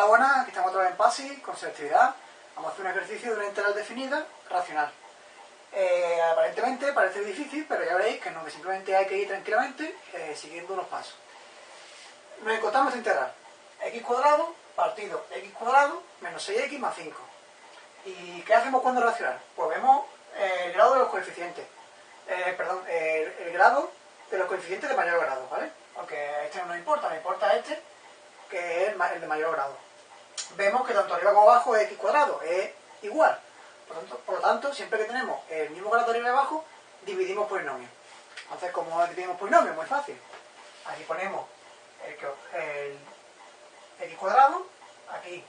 Hola, buenas, aquí estamos otra vez en PASI, con selectividad. Vamos a hacer un ejercicio de una integral definida racional. Eh, aparentemente parece difícil, pero ya veréis que no, que simplemente hay que ir tranquilamente eh, siguiendo los pasos. Nos encontramos integral. x cuadrado partido x cuadrado menos 6x más 5. ¿Y qué hacemos cuando racional? Pues vemos eh, el grado de los coeficientes. perdón, el, grado de los coeficientes de mayor grado, ¿vale? Aunque este no nos importa, nos importa este, que es el de mayor grado. Vemos que tanto arriba como abajo es x cuadrado, es igual. Por, lo tanto, siempre que tenemos el mismo grado arriba y abajo, dividimos polinomio. Entonces, ¿cómo dividimos polinomio? Muy fácil. Aquí ponemos el, x cuadrado, aquí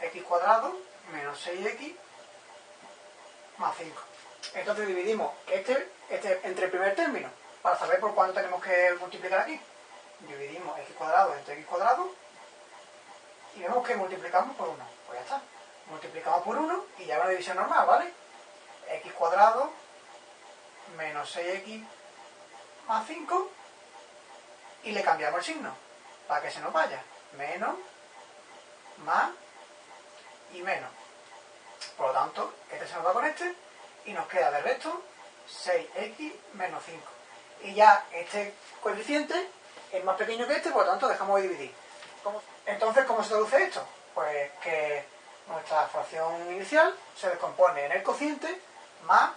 x cuadrado menos 6x más 5. Entonces dividimos este, este entre el primer término para saber por cuánto tenemos que multiplicar aquí. Dividimos x cuadrado entre x cuadrado y vemos que multiplicamos por 1. Pues ya está. Multiplicamos por 1 y ya una división normal, ¿vale? x cuadrado menos 6x más 5 y le cambiamos el signo para que se nos vaya. Menos, más y menos. Por lo tanto, este se nos va con este y nos queda de resto 6x menos 5 y ya este coeficiente es más pequeño que este, por lo tanto dejamos de dividir. Entonces, ¿cómo se traduce esto? Pues que nuestra fracción inicial se descompone en el cociente más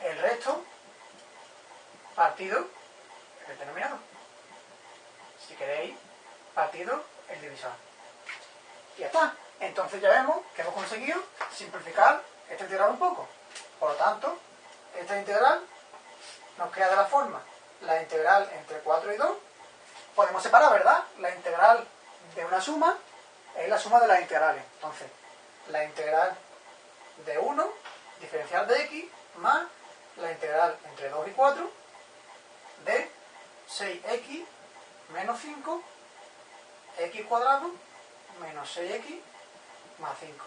el resto partido el denominador. Si queréis, partido el divisor. Y ya está. Entonces ya vemos que hemos conseguido simplificar esta integral un poco. Por lo tanto, esta integral nos queda de la forma la integral entre 4 y 2. Podemos separar, ¿verdad? La integral de una suma es la suma de las integrales. Entonces, la integral de 1, diferencial de x, más la integral entre 2 y 4 de 6x menos 5 x cuadrado menos 6x más 5.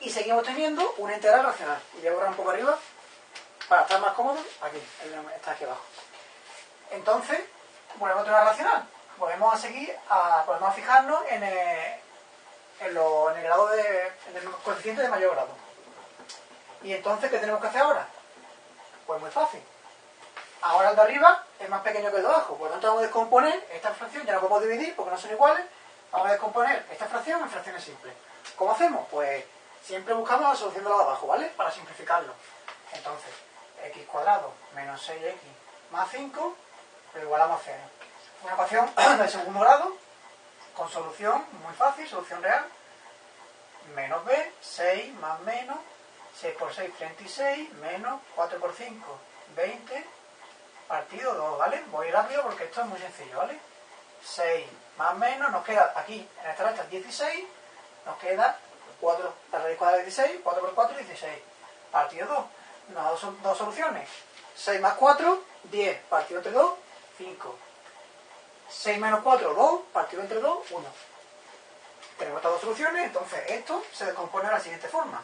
Y seguimos teniendo una integral racional. Y voy a borrar un poco arriba para estar más cómodo, aquí, está aquí abajo. Entonces, volvemos a tener una racional. Volvemos a seguir, a, podemos fijarnos en el, en, lo, en el grado de, en el coeficiente de mayor grado. Y entonces, ¿qué tenemos que hacer ahora? Pues muy fácil. Ahora el de arriba es más pequeño que el de abajo, por lo tanto vamos a descomponer esta fracción, ya no podemos dividir porque no son iguales, vamos a descomponer esta fracción en fracciones simples. ¿Cómo hacemos? Pues siempre buscamos la solución de la de abajo, ¿vale? Para simplificarlo. Entonces, x cuadrado menos 6x más 5, lo igualamos a 0. Una ecuación de segundo grado, con solución muy fácil, solución real. Menos b, 6 más menos, 6 por 6, 36, menos 4 por 5, 20, partido 2, ¿vale? Voy rápido porque esto es muy sencillo, ¿vale? 6 más menos, nos queda aquí, en esta recta 16, nos queda 4, la raíz cuadrada de 16, 4 por 4, 16, partido 2 nos da dos, soluciones. 6 más 4, 10. Partido entre 2, 5. 6 menos 4, 2. Partido entre 2, 1. Tenemos estas dos soluciones, entonces esto se descompone de la siguiente forma.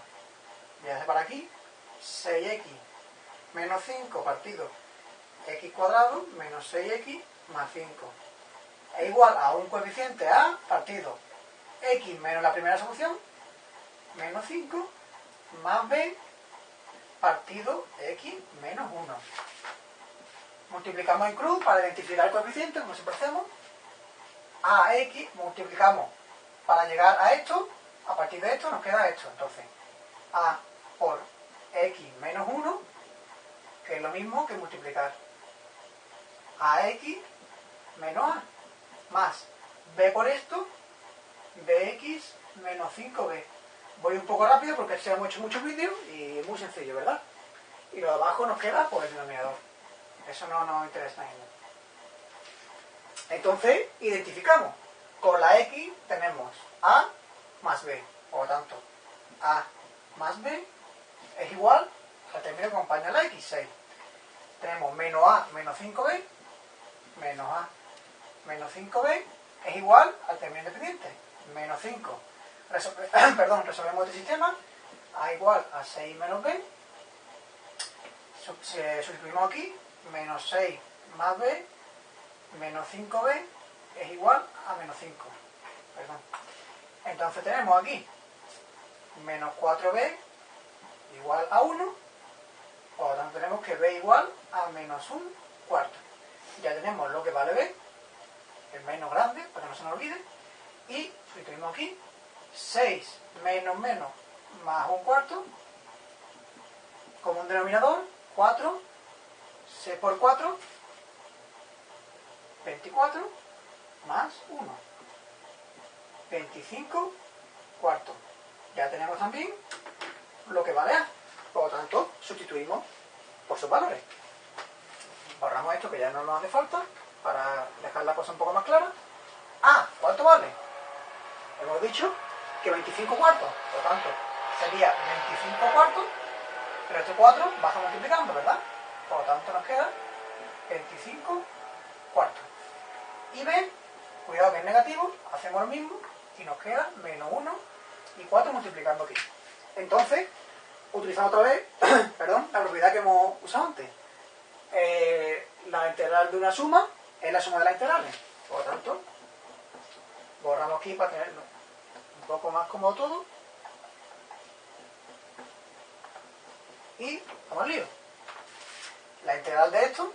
Voy a para aquí. 6x menos 5 partido x cuadrado menos 6x más 5. Es igual a un coeficiente a partido x menos la primera solución menos 5 más b partido x menos 1. Multiplicamos en cruz para identificar el coeficiente, como siempre hacemos. A x multiplicamos para llegar a esto. A partir de esto nos queda esto. Entonces, a por x menos 1, que es lo mismo que multiplicar a x menos a, más b por esto, bx menos 5b. Voy un poco rápido porque se han hecho muchos vídeos y es muy sencillo, ¿verdad? Y lo de abajo nos queda pues el denominador. Eso no nos interesa nada. Entonces, identificamos. Con la X tenemos A más B. Por lo tanto, A más B es igual al término que acompaña la X, 6. Tenemos menos A menos 5B, menos A menos 5B es igual al término independiente, menos 5 perdón, resolvemos este sistema, A igual a 6 menos B, sustituimos aquí, menos 6 más B, menos 5B es igual a menos 5. Perdón. Entonces tenemos aquí menos 4b igual a 1, por lo tanto tenemos que b igual a menos 1 cuarto. Ya tenemos lo que vale b, el menos grande, para que no se nos olvide, y sustituimos aquí 6 menos menos más un cuarto, como un denominador, 4, 6 por 4, 24, más 1. 25 cuartos. Ya tenemos también lo que vale A. Por lo tanto, sustituimos por sus valores. Borramos esto que ya no nos hace falta para dejar la cosa un poco más clara. A, ¿cuánto vale? Hemos dicho que 25 cuartos. Por lo tanto, sería 25 cuartos, pero este 4 baja multiplicando, ¿verdad? Por lo tanto, nos queda 25 cuartos. Y B, cuidado que es negativo, hacemos lo mismo y nos queda menos 1 y 4 multiplicando aquí. Entonces, utilizando otra vez perdón, la propiedad que hemos usado antes. Eh, la integral de una suma es la suma de las integrales. Por lo tanto, borramos aquí para tenerlo un poco más cómodo todo. Y vamos al lío. La integral de esto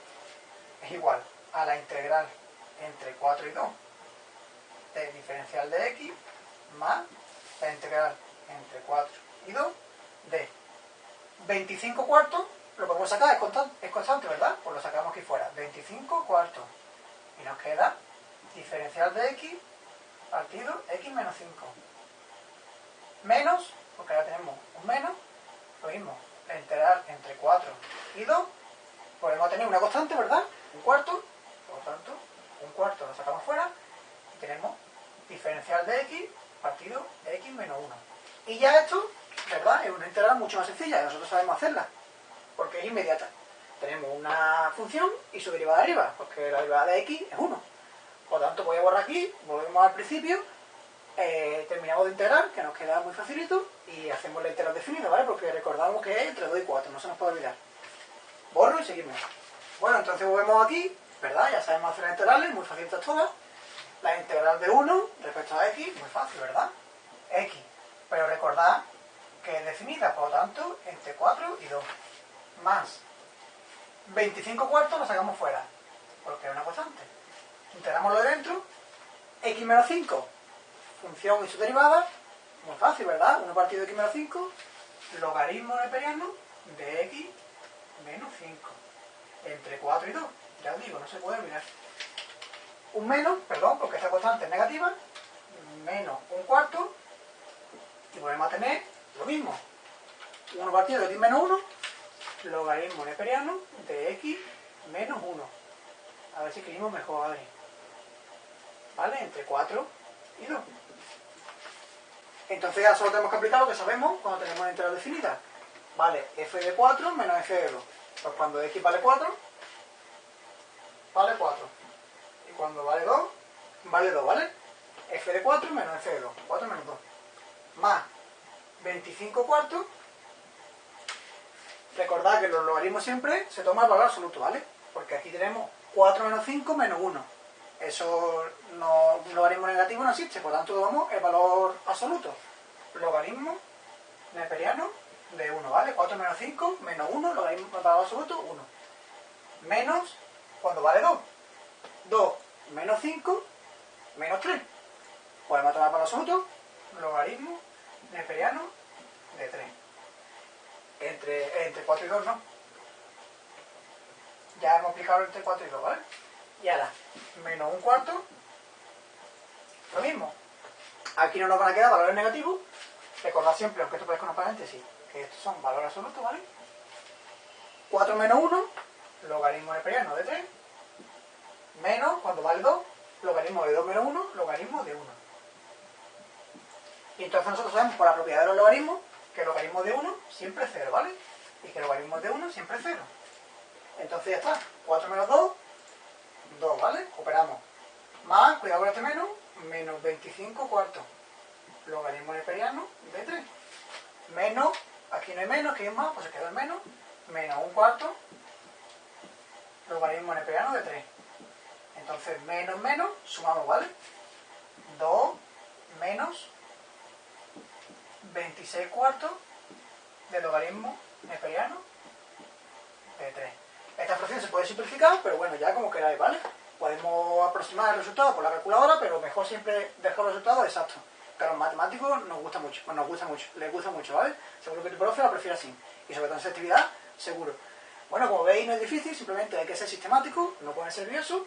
es igual a la integral entre 4 y 2 de diferencial de x más la integral entre 4 y 2 de 25 cuartos, lo podemos sacar, es constante, es constante, ¿verdad? Pues lo sacamos aquí fuera, 25 cuartos. Y nos queda diferencial de x partido x menos 5. Menos, porque ahora tenemos un menos, lo mismo, la integral entre 4 y 2, podemos tener una constante, ¿verdad? Un cuarto, por lo tanto, un cuarto lo sacamos fuera y tenemos diferencial de x partido x menos 1. Y ya esto, ¿verdad? Es una integral mucho más sencilla, nosotros sabemos hacerla, porque es inmediata. Tenemos una función y su derivada arriba, porque la derivada de x es 1. Por lo tanto, voy a borrar aquí, volvemos al principio, eh, terminamos de integrar, que nos queda muy facilito, y hacemos la integral definida, ¿vale? Porque recordamos que es entre 2 y 4, no se nos puede olvidar. Y seguimos. Bueno, entonces volvemos aquí, ¿verdad? Ya sabemos hacer integrales, muy facilitas todas. La integral de 1 respecto a x, muy fácil, ¿verdad? x. Pero recordad que es definida, por lo tanto, entre 4 y 2. Más 25 cuartos lo sacamos fuera, porque es una constante. Integramos lo de dentro, x menos 5, función y su derivada, muy fácil, ¿verdad? 1 partido de x menos 5, logaritmo neperiano de x menos 5, entre 4 y 2. Ya os digo, no se puede olvidar. Un menos, perdón, porque esta constante es negativa, menos un cuarto, y volvemos a tener lo mismo. 1 partido de x menos 1, logaritmo neperiano de x menos 1. A ver si escribimos mejor, Adri. ¿Vale? Entre 4 y 2. Entonces ya solo tenemos que aplicar lo que sabemos cuando tenemos una integral definida. Vale, f de 4 menos f de 2. Pues cuando x vale 4, vale 4. Y cuando vale 2, vale 2, ¿vale? f de 4 menos f de 2. 4 menos 2. Más 25 cuartos. Recordad que los logaritmos siempre se toma el valor absoluto, ¿vale? Porque aquí tenemos 4 menos 5 menos 1. Eso no, logaritmo negativo no existe, por tanto tomamos el valor absoluto. Logaritmo neperiano de 1, ¿vale? 4 menos 5 menos 1, logaritmo valor absoluto, 1. Menos, cuando vale 2. 2 menos 5 menos 3. Podemos tomar valor absoluto, logaritmo neperiano de 3. Entre, entre 4 y 2 no. Ya hemos aplicado entre 4 y 2, ¿vale? Y ahora, menos un cuarto, lo mismo. Aquí no nos van a quedar valores negativos. Recordad siempre, aunque esto parezca una paréntesis, estos son valores absolutos, ¿vale? 4 menos 1, logaritmo neperiano de 3, menos, cuando vale 2, logaritmo de 2 menos 1, logaritmo de 1. Y entonces nosotros sabemos por la propiedad de los logaritmos que el logaritmo de 1 siempre es 0, ¿vale? Y que el logaritmo de 1 siempre es 0. Entonces ya está. 4 menos 2, 2, ¿vale? Operamos. Más, cuidado con este menos, menos 25 cuartos. Logaritmo neperiano de 3. Menos, aquí no hay menos, aquí hay más, pues se queda el menos. Menos un cuarto. Logaritmo neperiano de 3. Entonces, menos, menos, sumamos, ¿vale? 2 menos 26 cuartos del logaritmo neperiano de 3. Esta fracción se puede simplificar, pero bueno, ya como queráis, ¿vale? Podemos aproximar el resultado por la calculadora, pero mejor siempre dejar el resultado exacto. A los matemáticos nos gusta mucho, pues nos gusta mucho, les gusta mucho, ¿vale? Seguro que tu profe lo prefiere así. Y sobre todo en selectividad, seguro. Bueno, como veis no es difícil, simplemente hay que ser sistemático, no ponerse nervioso.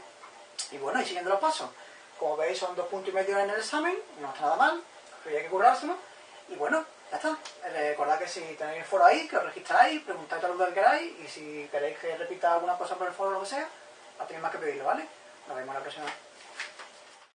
Y bueno, y siguiendo los pasos. Como veis son dos puntos y medio en el examen, no está nada mal, pero hay que currárselo. Y bueno, ya está. Recordad que si tenéis el foro ahí, que os registráis, preguntad todo lo que queráis y si queréis que repita alguna cosa por el foro o lo que sea, no tenéis más que pedirlo, ¿vale? Nos vemos la próxima.